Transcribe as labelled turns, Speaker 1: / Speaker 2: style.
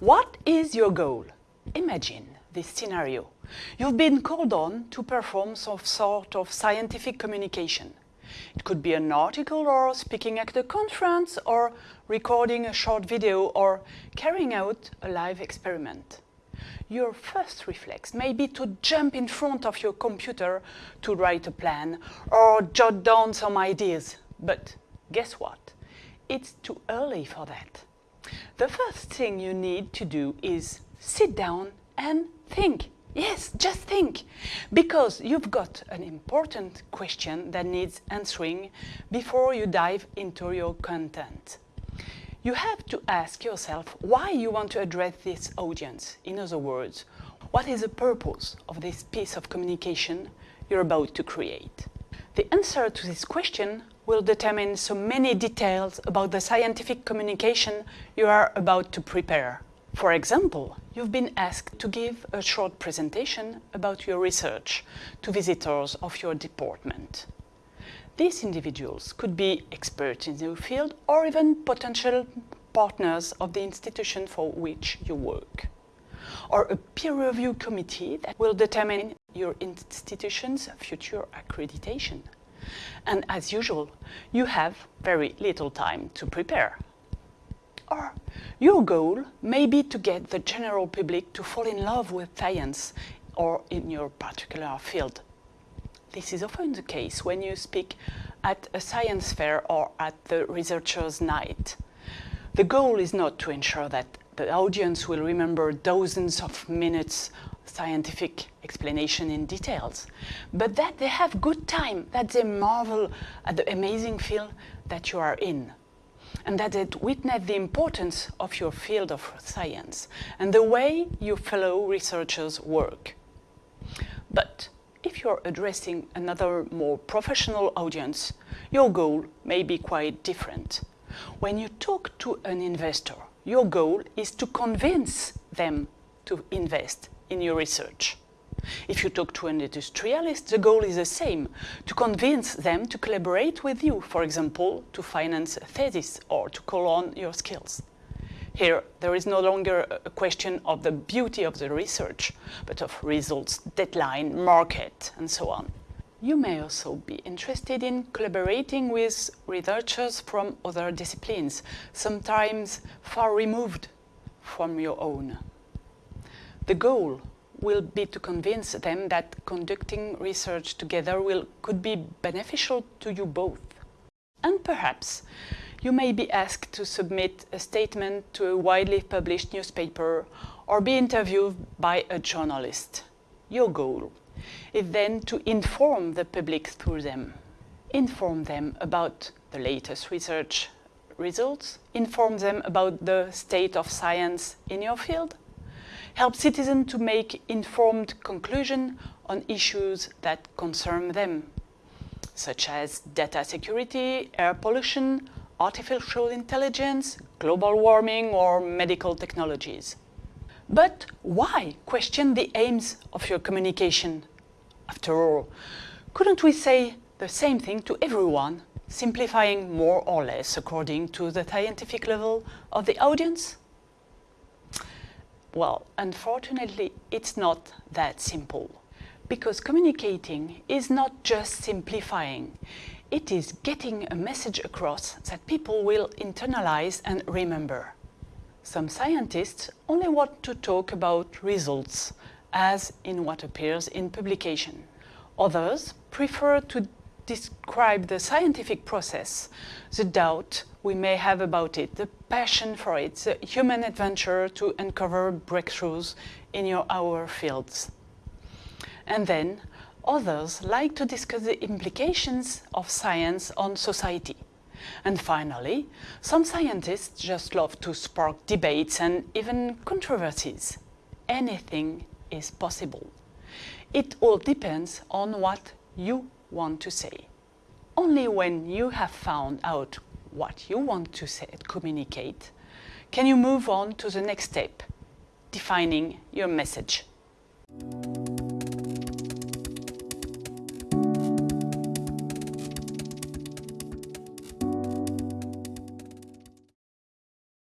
Speaker 1: What is your goal? Imagine this scenario. You've been called on to perform some sort of scientific communication. It could be an article or speaking at a conference or recording a short video or carrying out a live experiment. Your first reflex may be to jump in front of your computer to write a plan or jot down some ideas. But guess what? It's too early for that. The first thing you need to do is sit down and think. Yes, just think. Because you've got an important question that needs answering before you dive into your content. You have to ask yourself why you want to address this audience. In other words, what is the purpose of this piece of communication you're about to create? The answer to this question will determine so many details about the scientific communication you are about to prepare. For example, you've been asked to give a short presentation about your research to visitors of your department. These individuals could be experts in their field or even potential partners of the institution for which you work. Or a peer review committee that will determine your institution's future accreditation. And as usual, you have very little time to prepare. Or your goal may be to get the general public to fall in love with science or in your particular field. This is often the case when you speak at a science fair or at the researcher's night. The goal is not to ensure that the audience will remember dozens of minutes scientific explanation in details, but that they have good time, that they marvel at the amazing field that you are in, and that they witness the importance of your field of science and the way your fellow researchers work. But if you're addressing another more professional audience, your goal may be quite different. When you talk to an investor, your goal is to convince them to invest in your research. If you talk to an industrialist, the goal is the same, to convince them to collaborate with you, for example, to finance a thesis or to call on your skills. Here, there is no longer a question of the beauty of the research, but of results, deadline, market, and so on. You may also be interested in collaborating with researchers from other disciplines, sometimes far removed from your own. The goal will be to convince them that conducting research together will, could be beneficial to you both. And perhaps you may be asked to submit a statement to a widely published newspaper or be interviewed by a journalist. Your goal is then to inform the public through them. Inform them about the latest research results, inform them about the state of science in your field, help citizens to make informed conclusions on issues that concern them, such as data security, air pollution, artificial intelligence, global warming or medical technologies. But why question the aims of your communication? After all, couldn't we say the same thing to everyone, simplifying more or less according to the scientific level of the audience? Well, unfortunately, it's not that simple. Because communicating is not just simplifying. It is getting a message across that people will internalize and remember. Some scientists only want to talk about results, as in what appears in publication. Others prefer to describe the scientific process, the doubt we may have about it, the passion for it, the human adventure to uncover breakthroughs in your our fields. And then others like to discuss the implications of science on society. And finally, some scientists just love to spark debates and even controversies. Anything is possible. It all depends on what you want to say. Only when you have found out what you want to say, communicate, can you move on to the next step, defining your message.